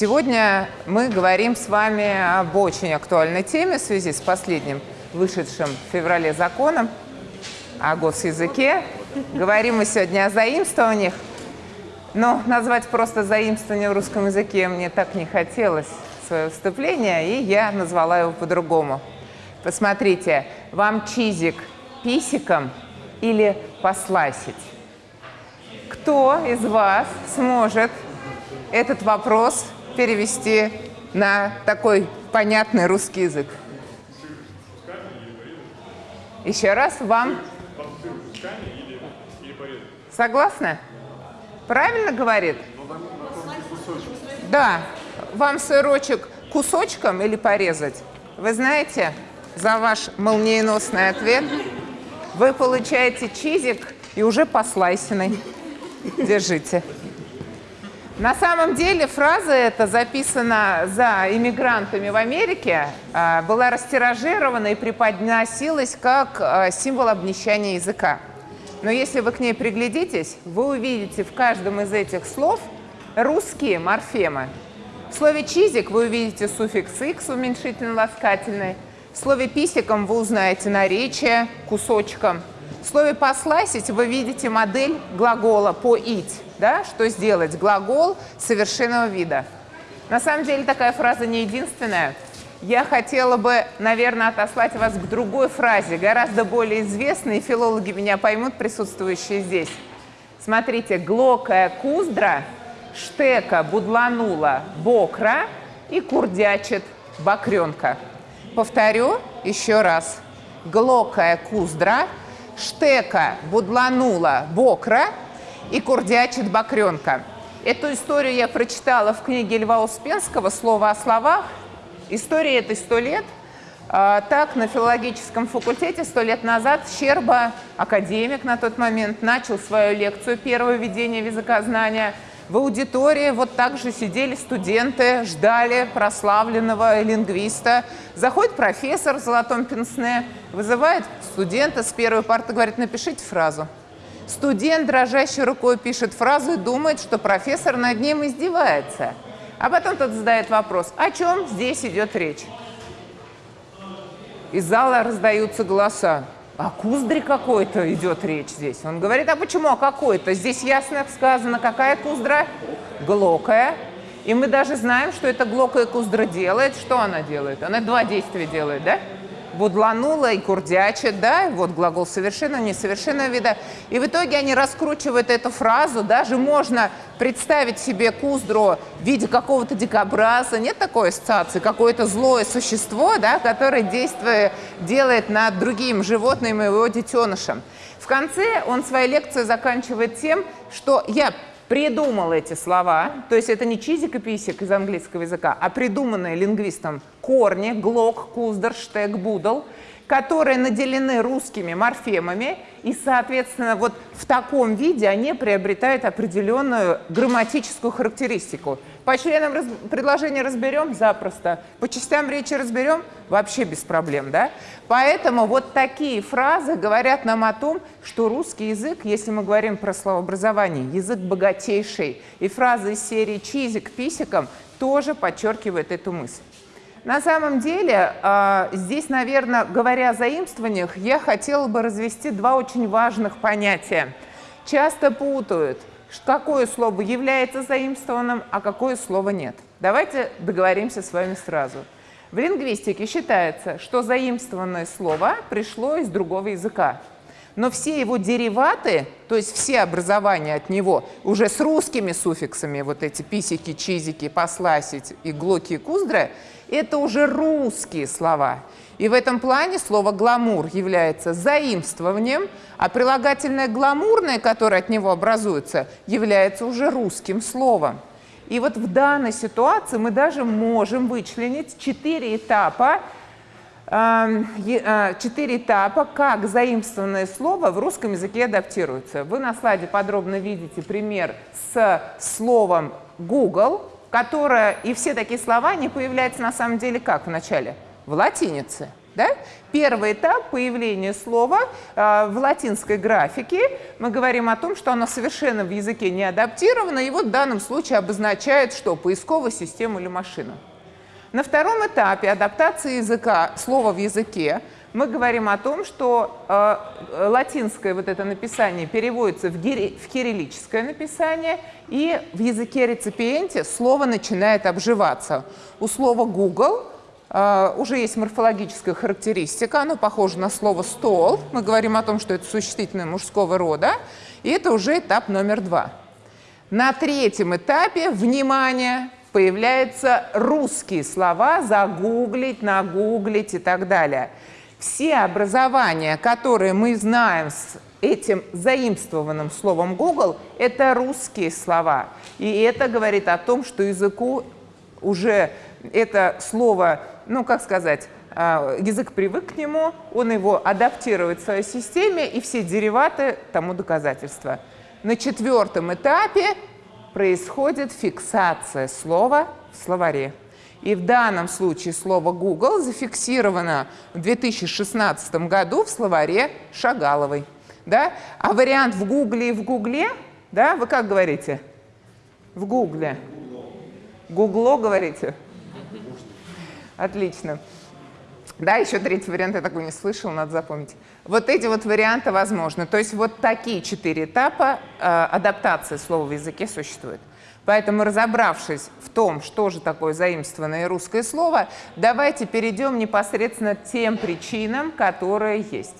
Сегодня мы говорим с вами об очень актуальной теме в связи с последним вышедшим в феврале законом о госязыке. Говорим мы сегодня о заимствованиях, но назвать просто заимствование в русском языке мне так не хотелось свое выступление, и я назвала его по-другому. Посмотрите, вам чизик писиком или посласить? Кто из вас сможет этот вопрос перевести на такой понятный русский язык? Еще раз, вам... Согласны? Правильно говорит? Да. Вам сырочек кусочком или порезать? Вы знаете, за ваш молниеносный ответ вы получаете чизик и уже послайсенный. Держите. На самом деле фраза эта записана за иммигрантами в Америке, а, была растиражирована и преподносилась как а, символ обнищания языка. Но если вы к ней приглядитесь, вы увидите в каждом из этих слов русские морфемы. В слове «чизик» вы увидите суффикс «x» уменьшительно-ласкательный. В слове «писиком» вы узнаете наречие кусочком. В слове «посласить» вы видите модель глагола «поить» да, что сделать, глагол совершенного вида. На самом деле такая фраза не единственная. Я хотела бы, наверное, отослать вас к другой фразе, гораздо более известной, филологи меня поймут, присутствующие здесь. Смотрите, глокая куздра, штека будланула бокра и курдячит бакренка. Повторю еще раз. Глокая куздра, штека будланула бокра и курдячит бакренка. Эту историю я прочитала в книге Льва Успенского «Слово о словах». История этой сто лет. А, так, на филологическом факультете сто лет назад Щерба, академик на тот момент, начал свою лекцию «Первое введение в языкознания». В аудитории вот так же сидели студенты, ждали прославленного лингвиста. Заходит профессор в золотом пенсне, вызывает студента с первой парты, говорит, напишите фразу. Студент дрожащей рукой пишет фразу и думает, что профессор над ним издевается. А потом тот задает вопрос, о чем здесь идет речь? Из зала раздаются голоса. О куздре какой-то идет речь здесь. Он говорит, а почему о какой-то? Здесь ясно сказано, какая куздра? Глокая. И мы даже знаем, что эта глокая куздра делает. Что она делает? Она два действия делает, да? Будланула и курдячит, да, вот глагол совершенно, несовершенного вида. И в итоге они раскручивают эту фразу, даже можно представить себе куздру в виде какого-то дикобраза, нет такой ассоциации, какое-то злое существо, да, которое действие делает над другим животным и его детенышем. В конце он свою лекцию заканчивает тем, что я придумал эти слова, то есть это не чизик и писик из английского языка, а придуманные лингвистом корни, глок, куздер, штег, будл, которые наделены русскими морфемами, и, соответственно, вот в таком виде они приобретают определенную грамматическую характеристику. По членам раз... предложения разберем запросто, по частям речи разберем вообще без проблем, да? Поэтому вот такие фразы говорят нам о том, что русский язык, если мы говорим про словообразование, язык богатейший, и фразы из серии «чизик писиком» тоже подчеркивают эту мысль. На самом деле, а, здесь, наверное, говоря о заимствованиях, я хотела бы развести два очень важных понятия. Часто путают, какое слово является заимствованным, а какое слово нет. Давайте договоримся с вами сразу. В лингвистике считается, что заимствованное слово пришло из другого языка. Но все его дериваты, то есть все образования от него, уже с русскими суффиксами, вот эти писики, чизики, посласить и глоки и куздры, это уже русские слова. И в этом плане слово «гламур» является заимствованием, а прилагательное «гламурное», которое от него образуется, является уже русским словом. И вот в данной ситуации мы даже можем вычленить четыре этапа, эм, э, четыре этапа, как заимствованное слово в русском языке адаптируется. Вы на слайде подробно видите пример с словом Google, которая, и все такие слова, не появляются на самом деле как в начале? В латинице. Да? Первый этап появления слова э, в латинской графике. Мы говорим о том, что оно совершенно в языке не адаптировано, и вот в данном случае обозначает что? Поисковую систему или машину. На втором этапе адаптации языка, слова в языке, мы говорим о том, что э, латинское вот это написание переводится в, гири, в кириллическое написание, и в языке реципиенте слово начинает обживаться. У слова Google Uh, уже есть морфологическая характеристика, оно похоже на слово «стол». Мы говорим о том, что это существительное мужского рода, и это уже этап номер два. На третьем этапе, внимание, появляются русские слова «загуглить», «нагуглить» и так далее. Все образования, которые мы знаем с этим заимствованным словом Google, это русские слова. И это говорит о том, что языку уже это слово ну, как сказать, а, язык привык к нему, он его адаптирует в своей системе, и все дериваты тому доказательства. На четвертом этапе происходит фиксация слова в словаре. И в данном случае слово Google зафиксировано в 2016 году в словаре Шагаловой. Да? А вариант в Гугле и в Гугле, да, вы как говорите? В Гугле. Гугло говорите? Отлично. Да, еще третий вариант я такой не слышал, надо запомнить. Вот эти вот варианты возможны. То есть вот такие четыре этапа э, адаптации слова в языке существуют. Поэтому, разобравшись в том, что же такое заимствованное русское слово, давайте перейдем непосредственно к тем причинам, которые есть.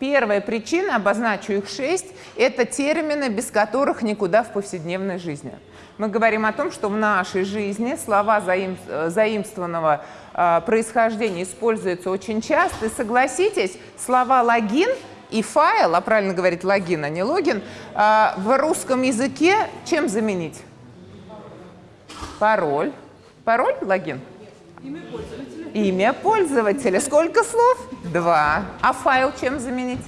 Первая причина, обозначу их шесть, это термины, без которых никуда в повседневной жизни. Мы говорим о том, что в нашей жизни слова заим, э, заимствованного э, происхождения используются очень часто. И согласитесь, слова «логин» и «файл», а правильно говорить «логин», а не «логин», э, в русском языке чем заменить? Пароль. Пароль – логин? Имя пользователя. Имя пользователя. Сколько слов? Два. А файл чем заменить?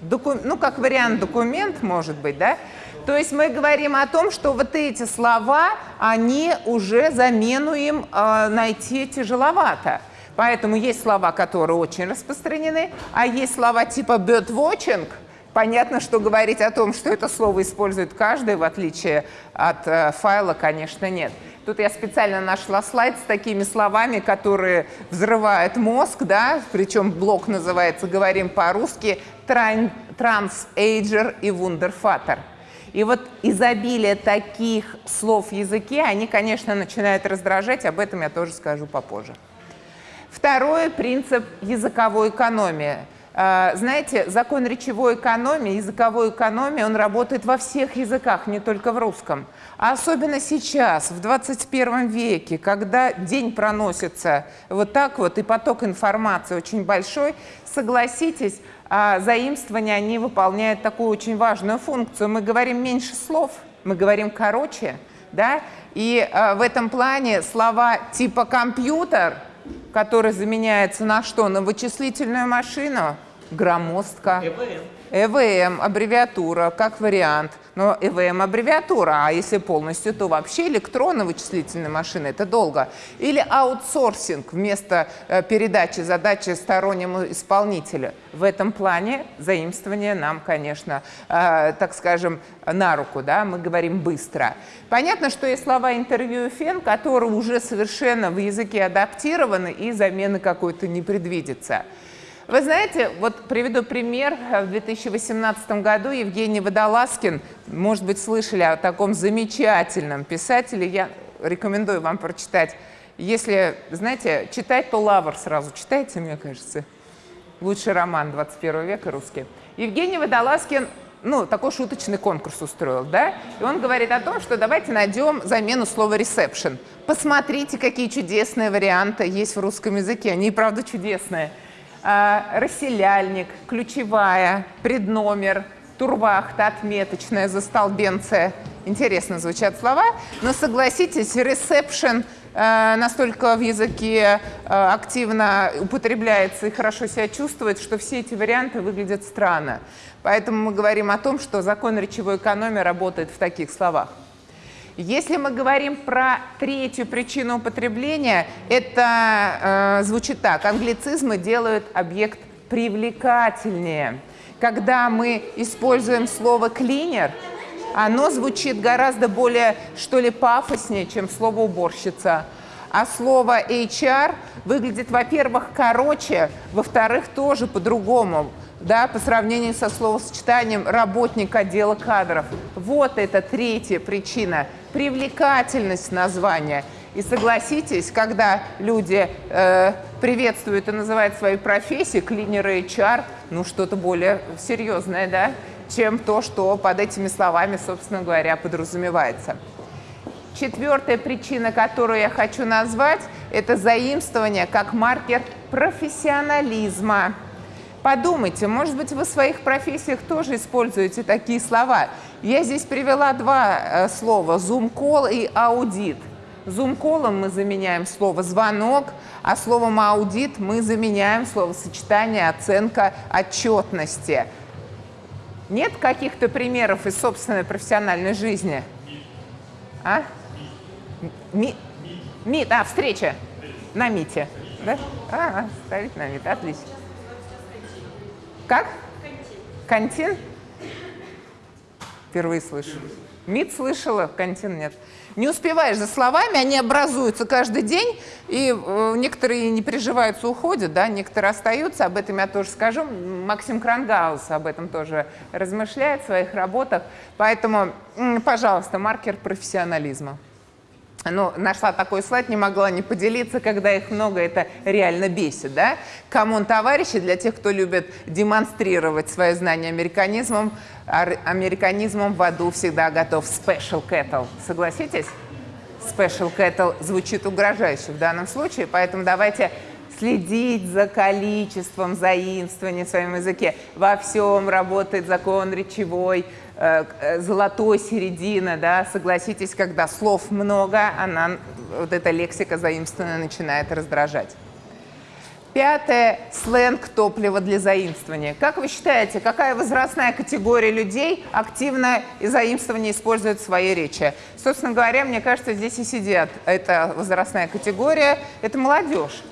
Доку... Ну, как вариант документ, может быть, да? То есть мы говорим о том, что вот эти слова, они уже замену им э, найти тяжеловато. Поэтому есть слова, которые очень распространены, а есть слова типа birdwatching. Понятно, что говорить о том, что это слово использует каждый, в отличие от э, файла, конечно, нет. Тут я специально нашла слайд с такими словами, которые взрывают мозг, да, причем блок называется «Говорим по-русски», «Трансэйджер» и «Вундерфатер». И вот изобилие таких слов в языке, они, конечно, начинают раздражать, об этом я тоже скажу попозже. Второй принцип языковой экономии. А, знаете, закон речевой экономии, языковой экономии, он работает во всех языках, не только в русском. А особенно сейчас, в 21 веке, когда день проносится вот так вот, и поток информации очень большой, согласитесь, а, заимствования, они выполняют такую очень важную функцию. Мы говорим меньше слов, мы говорим короче, да, и а, в этом плане слова типа «компьютер», который заменяется на что? На вычислительную машину, громоздко. ЭВМ. ЭВМ, аббревиатура, как вариант. Но ЭВМ аббревиатура, а если полностью, то вообще электронно вычислительная машина, это долго. Или аутсорсинг вместо э, передачи задачи стороннему исполнителю. В этом плане заимствование нам, конечно, э, так скажем, на руку, да, мы говорим быстро. Понятно, что есть слова интервью и фен, которые уже совершенно в языке адаптированы и замены какой-то не предвидится. Вы знаете, вот приведу пример. В 2018 году Евгений Водолазкин, может быть, слышали о таком замечательном писателе, я рекомендую вам прочитать. Если, знаете, читать, то «Лавр» сразу читайте, мне кажется. Лучший роман 21 века русский. Евгений Водолазкин ну, такой шуточный конкурс устроил, да? И он говорит о том, что давайте найдем замену слова «ресепшн». Посмотрите, какие чудесные варианты есть в русском языке. Они, правда, чудесные. А, расселяльник, ключевая, предномер, турвахта, отметочная, застолбенция. Интересно звучат слова, но согласитесь, ресепшн э, настолько в языке э, активно употребляется и хорошо себя чувствует, что все эти варианты выглядят странно. Поэтому мы говорим о том, что закон речевой экономии работает в таких словах. Если мы говорим про третью причину употребления, это э, звучит так. Англицизмы делают объект привлекательнее. Когда мы используем слово «клинер», оно звучит гораздо более, что ли, пафоснее, чем слово «уборщица». А слово HR выглядит, во-первых, короче, во-вторых, тоже по-другому, да, по сравнению со словосочетанием «работник отдела кадров». Вот это третья причина – привлекательность названия. И согласитесь, когда люди э, приветствуют и называют свою профессию, клинеры HR, ну что-то более серьезное, да, чем то, что под этими словами, собственно говоря, подразумевается. Четвертая причина, которую я хочу назвать, это заимствование как маркер профессионализма. Подумайте, может быть, вы в своих профессиях тоже используете такие слова. Я здесь привела два э, слова – Zoom-call и аудит. Zoom-колом мы заменяем слово «звонок», а словом «аудит» мы заменяем словосочетание «оценка отчетности». Нет каких-то примеров из собственной профессиональной жизни? А? Ми, МИТ, а, встреча на МИТе. Да? А, ставить на МИТ, отлично. Как? Кантин? Впервые слышу. МИД слышала, кантин нет. Не успеваешь за словами, они образуются каждый день, и э, некоторые не приживаются, уходят, да, некоторые остаются, об этом я тоже скажу. Максим Крангаус об этом тоже размышляет в своих работах. Поэтому, пожалуйста, маркер профессионализма ну, нашла такой слайд, не могла не поделиться, когда их много, это реально бесит, да? Come on, товарищи, для тех, кто любит демонстрировать свое знание американизмом, американизмом в аду всегда готов special kettle. Согласитесь? Special kettle звучит угрожающе в данном случае, поэтому давайте следить за количеством заимствований в своем языке. Во всем работает закон речевой, золотой середины, да, согласитесь, когда слов много, она, вот эта лексика заимствованная начинает раздражать. Пятое – сленг топлива для заимствования. Как вы считаете, какая возрастная категория людей активно и заимствование использует в своей речи? Собственно говоря, мне кажется, здесь и сидят. Это возрастная категория, это молодежь.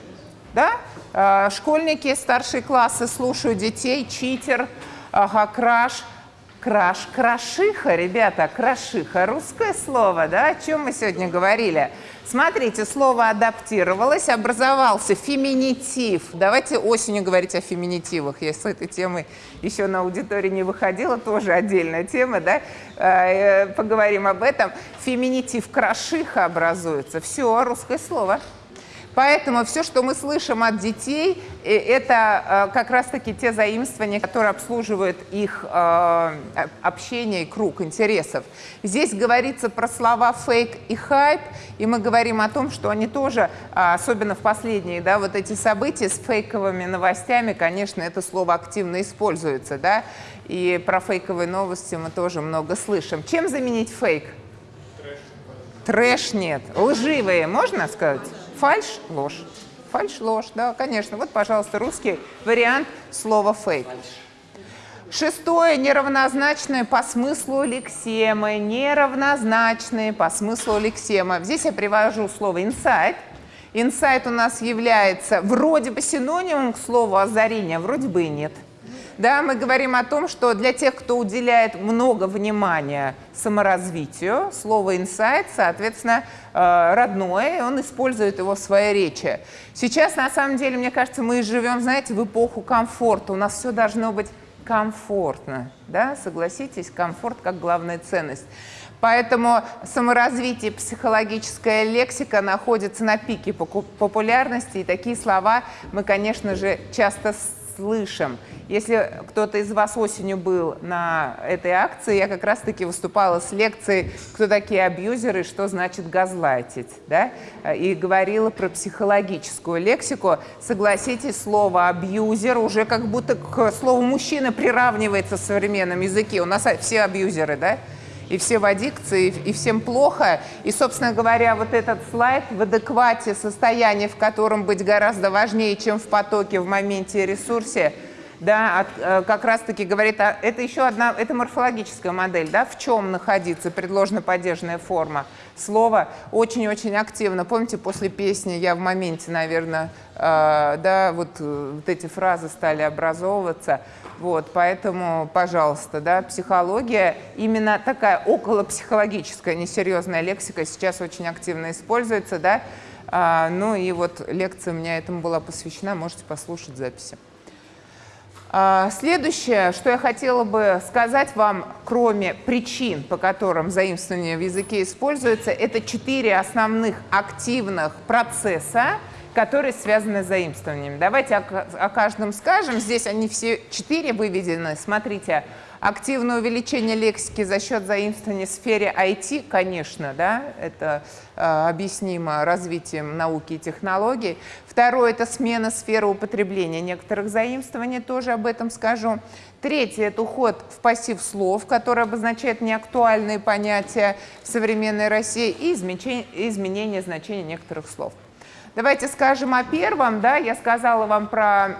Да? Э, школьники, старшие классы слушают детей, читер, ага, краш – Краш, крашиха, ребята, крашиха, русское слово, да, о чем мы сегодня говорили. Смотрите, слово адаптировалось, образовался феминитив. Давайте осенью говорить о феминитивах. Я с этой темой еще на аудитории не выходила, тоже отдельная тема, да, э, поговорим об этом. Феминитив крашиха образуется. Все, русское слово. Поэтому все, что мы слышим от детей, э, это э, как раз-таки те заимствования, которые обслуживают их э, общение и круг интересов. Здесь говорится про слова фейк и хайп, и мы говорим о том, что они тоже, особенно в последние, да, вот эти события с фейковыми новостями, конечно, это слово активно используется, да, и про фейковые новости мы тоже много слышим. Чем заменить фейк? Трэш. Трэш нет. Лживые, можно сказать? Фальшь – ложь. Фальшь – ложь, да, конечно. Вот, пожалуйста, русский вариант слова «фейк». Шестое – неравнозначные по смыслу лексемы. Неравнозначные по смыслу лексемы. Здесь я привожу слово «инсайт». Инсайт у нас является вроде бы синонимом к слову озарение, вроде бы и нет – да, мы говорим о том, что для тех, кто уделяет много внимания саморазвитию, слово «инсайт», соответственно, э, родное, он использует его в своей речи. Сейчас, на самом деле, мне кажется, мы живем, знаете, в эпоху комфорта. У нас все должно быть комфортно, да, согласитесь, комфорт как главная ценность. Поэтому саморазвитие, психологическая лексика находится на пике популярности, и такие слова мы, конечно же, часто слышим. Если кто-то из вас осенью был на этой акции, я как раз-таки выступала с лекцией «Кто такие абьюзеры? Что значит газлайтить?» да? и говорила про психологическую лексику. Согласитесь, слово «абьюзер» уже как будто к слову «мужчина» приравнивается в современном языке. У нас все абьюзеры, да? И все в аддикции, и всем плохо. И, собственно говоря, вот этот слайд в адеквате состоянии, в котором быть гораздо важнее, чем в потоке, в моменте ресурсе, да, от, э, как раз-таки говорит, а, это еще одна, это морфологическая модель, да, в чем находиться предложно-падежная форма слова очень-очень активно. Помните, после песни «Я в моменте», наверное, э, да, вот, э, вот эти фразы стали образовываться. Вот, поэтому, пожалуйста, да, психология, именно такая околопсихологическая несерьезная лексика сейчас очень активно используется, да, а, ну и вот лекция у меня этому была посвящена, можете послушать записи. А, следующее, что я хотела бы сказать вам, кроме причин, по которым заимствование в языке используется, это четыре основных активных процесса, которые связаны с заимствованием. Давайте о, о каждом скажем. Здесь они все четыре выведены. Смотрите, активное увеличение лексики за счет заимствования в сфере IT, конечно, да, это э, объяснимо развитием науки и технологий. Второе – это смена сферы употребления некоторых заимствований, тоже об этом скажу. Третье – это уход в пассив слов, который обозначает неактуальные понятия в современной России и изменение значения некоторых слов. Давайте скажем о первом. Да, я сказала вам про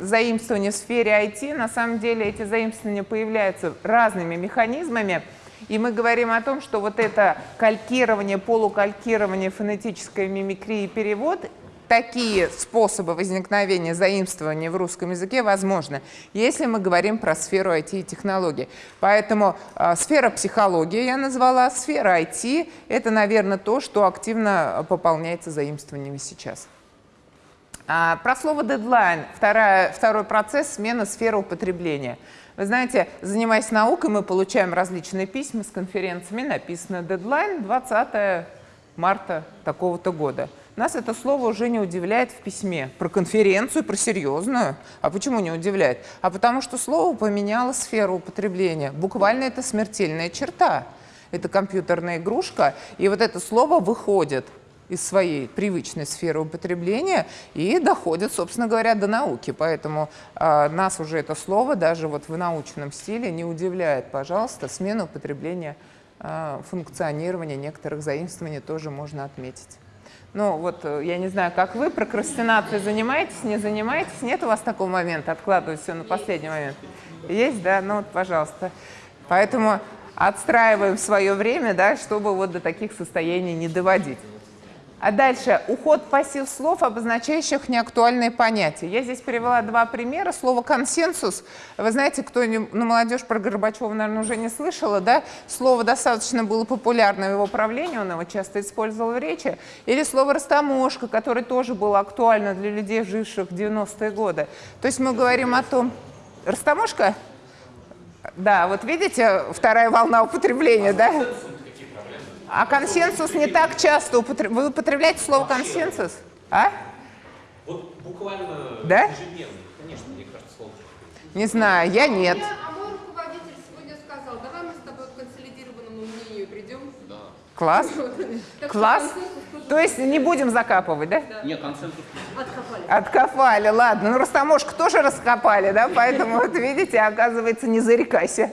заимствование в сфере IT. На самом деле эти заимствования появляются разными механизмами. И мы говорим о том, что вот это калькирование, полукалькирование, фонетическая мимикрия и перевод такие способы возникновения заимствования в русском языке возможны, если мы говорим про сферу IT и технологий. Поэтому э, сфера психологии я назвала, сфера IT – это, наверное, то, что активно пополняется заимствованиями сейчас. А, про слово «дедлайн» – второй процесс – смена сферы употребления. Вы знаете, занимаясь наукой, мы получаем различные письма с конференциями, написано «дедлайн 20 марта такого-то года». Нас это слово уже не удивляет в письме. Про конференцию, про серьезную. А почему не удивляет? А потому что слово поменяло сферу употребления. Буквально это смертельная черта. Это компьютерная игрушка, и вот это слово выходит из своей привычной сферы употребления и доходит, собственно говоря, до науки. Поэтому э, нас уже это слово даже вот в научном стиле не удивляет. Пожалуйста, смена употребления, э, функционирования некоторых заимствований тоже можно отметить. Ну, вот э, я не знаю, как вы, прокрастинацией занимаетесь, не занимаетесь? Нет у вас такого момента, откладывать все на последний момент? Есть, да? Ну, вот, пожалуйста. Поэтому отстраиваем свое время, да, чтобы вот до таких состояний не доводить. А дальше уход пассив слов, обозначающих неактуальные понятия. Я здесь привела два примера. Слово «консенсус». Вы знаете, кто ну, молодежь про Горбачева, наверное, уже не слышала, да? Слово достаточно было популярно в его правлении, он его часто использовал в речи. Или слово «растаможка», которое тоже было актуально для людей, живших в 90-е годы. То есть мы говорим о том... Растаможка? Да, вот видите, вторая волна употребления, да? А консенсус не так часто употребляете. Вы употребляете слово консенсус? А? Вот буквально да? ежедневно. Конечно, мне кажется, слово. Не знаю, я нет. А мой руководитель сегодня сказал, давай мы с тобой к консолидированному мнению придем. Да. Класс. Класс. То есть не будем закапывать, да? Нет, консенсус. Откопали. Откопали, ладно. Ну, растаможку тоже раскопали, да? Поэтому, вот видите, оказывается, не зарекайся.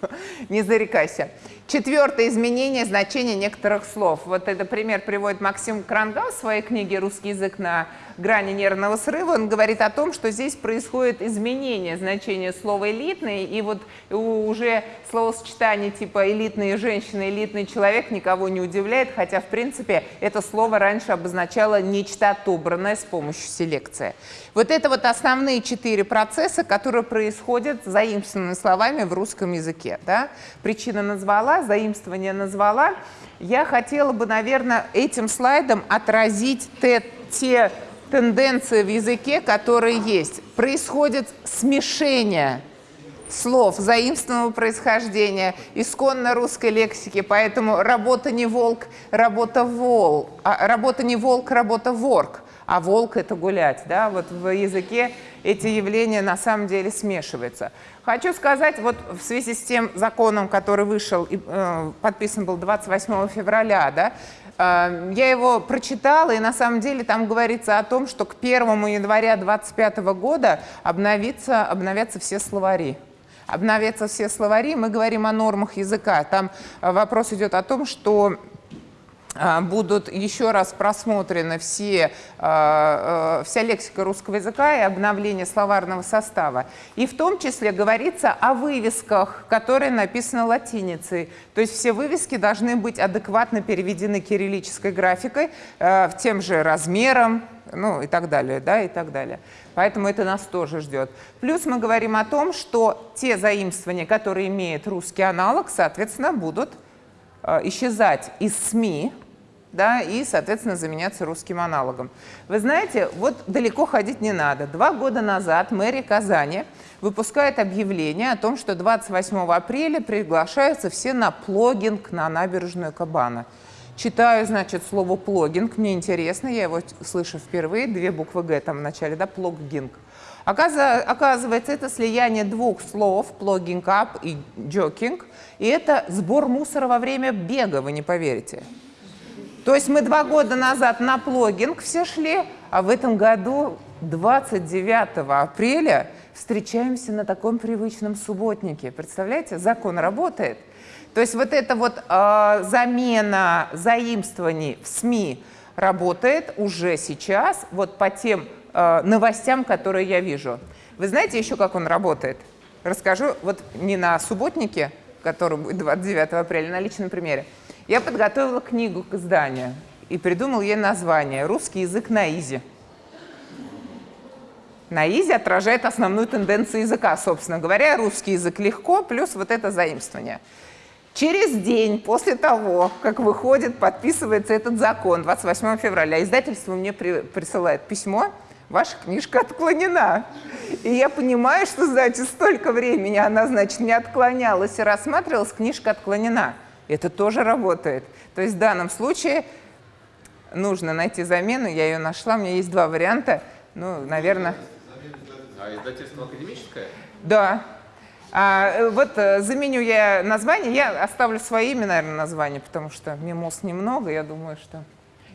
Не зарекайся. Четвертое изменение значения некоторых слов. Вот это пример приводит Максим Крангал в своей книге «Русский язык на грани нервного срыва». Он говорит о том, что здесь происходит изменение значения слова «элитный», и вот уже словосочетание типа «элитные женщины», «элитный человек» никого не удивляет, хотя, в принципе, это слово раньше обозначало нечто отобранное с помощью селекции. Вот это вот основные четыре процесса, которые происходят заимствованными словами в русском языке. Да? Причина назвала, заимствование назвала. Я хотела бы, наверное, этим слайдом отразить те, те тенденции в языке, которые есть. Происходит смешение слов заимственного происхождения, исконно русской лексики, поэтому работа не волк, работа вол, а работа не волк, работа ворк а волк – это гулять. Да? Вот в языке эти явления на самом деле смешиваются. Хочу сказать, вот в связи с тем законом, который вышел и э, подписан был 28 февраля, да, э, я его прочитала, и на самом деле там говорится о том, что к 1 января 2025 года обновится, обновятся все словари обновятся все словари. Мы говорим о нормах языка. Там вопрос идет о том, что будут еще раз просмотрены все, а, а, вся лексика русского языка и обновление словарного состава. И в том числе говорится о вывесках, которые написаны латиницей. То есть все вывески должны быть адекватно переведены кириллической графикой, тем же размером, ну и так далее, да, и так далее. Поэтому это нас тоже ждет. Плюс мы говорим о том, что те заимствования, которые имеют русский аналог, соответственно, будут исчезать из СМИ, да, и, соответственно, заменяться русским аналогом. Вы знаете, вот далеко ходить не надо. Два года назад мэрия Казани выпускает объявление о том, что 28 апреля приглашаются все на плогинг на набережную Кабана. Читаю, значит, слово плогинг, мне интересно, я его слышу впервые, две буквы «г» там в начале, да, плогинг. Оказывается, это слияние двух слов, плогинг up и джокинг, и это сбор мусора во время бега, вы не поверите. То есть мы два года назад на плогинг все шли, а в этом году 29 апреля встречаемся на таком привычном субботнике. Представляете, закон работает. То есть вот эта вот э, замена заимствований в СМИ работает уже сейчас, вот по тем э, новостям, которые я вижу. Вы знаете еще, как он работает? Расскажу вот не на субботнике, который будет 29 апреля, на личном примере. Я подготовила книгу к изданию и придумал ей название «Русский язык на изи». На изи отражает основную тенденцию языка, собственно говоря. Русский язык легко, плюс вот это заимствование. Через день после того, как выходит, подписывается этот закон, 28 февраля, издательство мне при, присылает письмо, ваша книжка отклонена. И я понимаю, что, значит, столько времени она, значит, не отклонялась и рассматривалась, книжка отклонена. Это тоже работает. То есть в данном случае нужно найти замену, я ее нашла, у меня есть два варианта. Ну, наверное... А издательство академическое? Да. А, э, вот э, заменю я название, я оставлю свои имя, наверное, название, потому что мимоз немного, я думаю, что...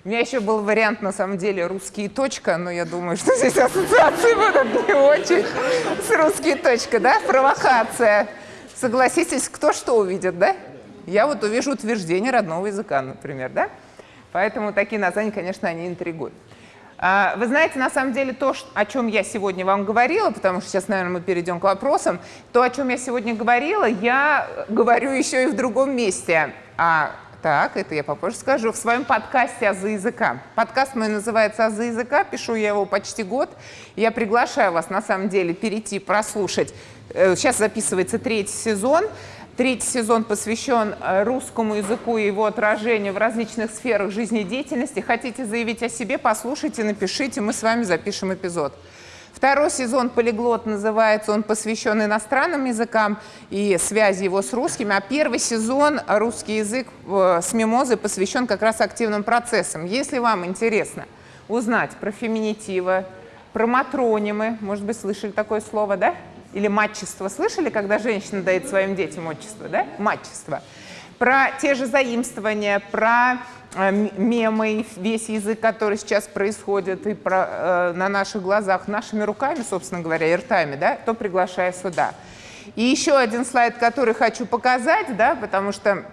У меня еще был вариант, на самом деле, русские точка, но я думаю, что здесь ассоциации будут не очень с русские точка, да? Провокация. Согласитесь, кто что увидит, да? Я вот увижу утверждение родного языка, например, да? Поэтому такие названия, конечно, они интригуют. А, вы знаете, на самом деле, то, о чем я сегодня вам говорила, потому что сейчас, наверное, мы перейдем к вопросам, то, о чем я сегодня говорила, я говорю еще и в другом месте. А, так, это я попозже скажу. В своем подкасте «Азы языка». Подкаст мой называется «Азы языка», пишу я его почти год. Я приглашаю вас, на самом деле, перейти, прослушать. Э, сейчас записывается третий сезон. Третий сезон посвящен э, русскому языку и его отражению в различных сферах жизнедеятельности. Хотите заявить о себе, послушайте, напишите, мы с вами запишем эпизод. Второй сезон «Полиглот» называется, он посвящен иностранным языкам и связи его с русским. А первый сезон «Русский язык» э, с мимозой посвящен как раз активным процессам. Если вам интересно узнать про феминитивы, про матронимы, может быть, слышали такое слово, да? Или матчество. Слышали, когда женщина дает своим детям отчество, да? Матчество. Про те же заимствования, про э, мемы, весь язык, который сейчас происходит и про, э, на наших глазах, нашими руками, собственно говоря, и ртами, да, то приглашаю сюда. И еще один слайд, который хочу показать, да, потому что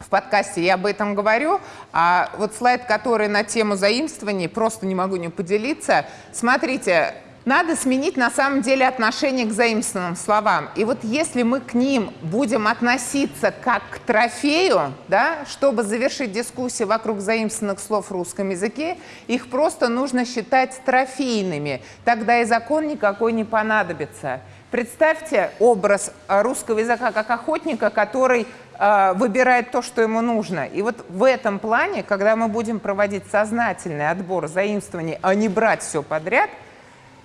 в подкасте я об этом говорю, а вот слайд, который на тему заимствований, просто не могу не поделиться. Смотрите, надо сменить на самом деле отношение к заимствованным словам. И вот если мы к ним будем относиться как к трофею, да, чтобы завершить дискуссию вокруг заимствованных слов в русском языке, их просто нужно считать трофейными. Тогда и закон никакой не понадобится. Представьте образ русского языка как охотника, который э, выбирает то, что ему нужно. И вот в этом плане, когда мы будем проводить сознательный отбор заимствований, а не брать все подряд –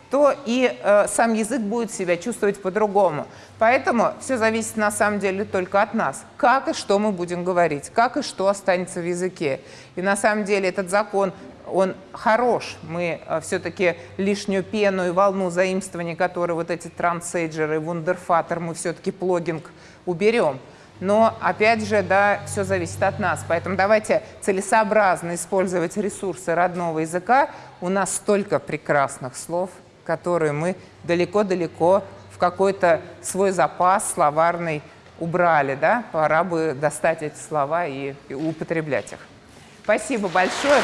то и э, сам язык будет себя чувствовать по-другому. Поэтому все зависит на самом деле только от нас. Как и что мы будем говорить, как и что останется в языке. И на самом деле этот закон, он хорош. Мы э, все-таки лишнюю пену и волну заимствований, которые вот эти трансейджеры, вундерфатер, мы все-таки плогинг уберем. Но, опять же, да, все зависит от нас. Поэтому давайте целесообразно использовать ресурсы родного языка. У нас столько прекрасных слов – которые мы далеко-далеко в какой-то свой запас словарный убрали. Да? Пора бы достать эти слова и, и употреблять их. Спасибо большое.